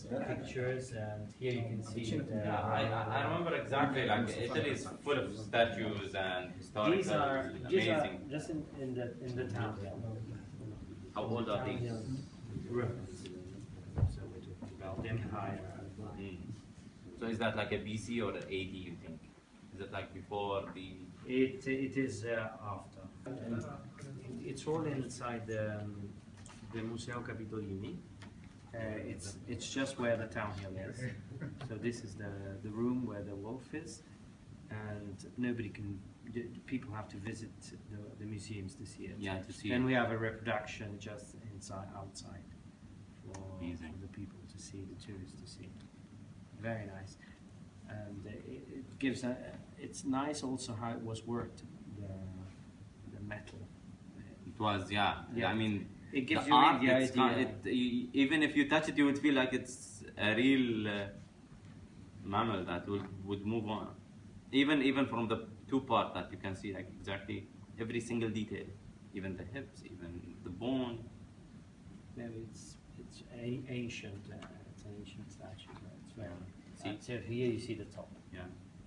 pictures, and here you can see the. Yeah, I, I- I remember exactly like Italy is full of statues and historical, These are these are amazing. just in, in the in the town. How old are these? ruins. So about the empire. Mm. So is that like a BC or an AD? You think? Is it like before the? It it is uh, after. And it's all inside the um, the Museo Capitolini. Uh, it's it's just where the town hill is. So this is the the room where the wolf is, and nobody can. People have to visit the, the museums to see it. Yeah, to see. Then it. we have a reproduction just inside outside for, for the people to see, the tourists to see. Very nice, and it, it gives a. It's nice also how it was worked, the the metal. It was yeah. yeah. I mean, It gives the you art, the idea. not- it, even if you touch it, you would feel like it's a real uh, mammal that would, would move on. Even even from the two part that you can see like exactly every single detail, even the hips, even the bone. No, it's it's a, ancient. Uh, it's an ancient statue. It's very. See? So here you see the top. Yeah.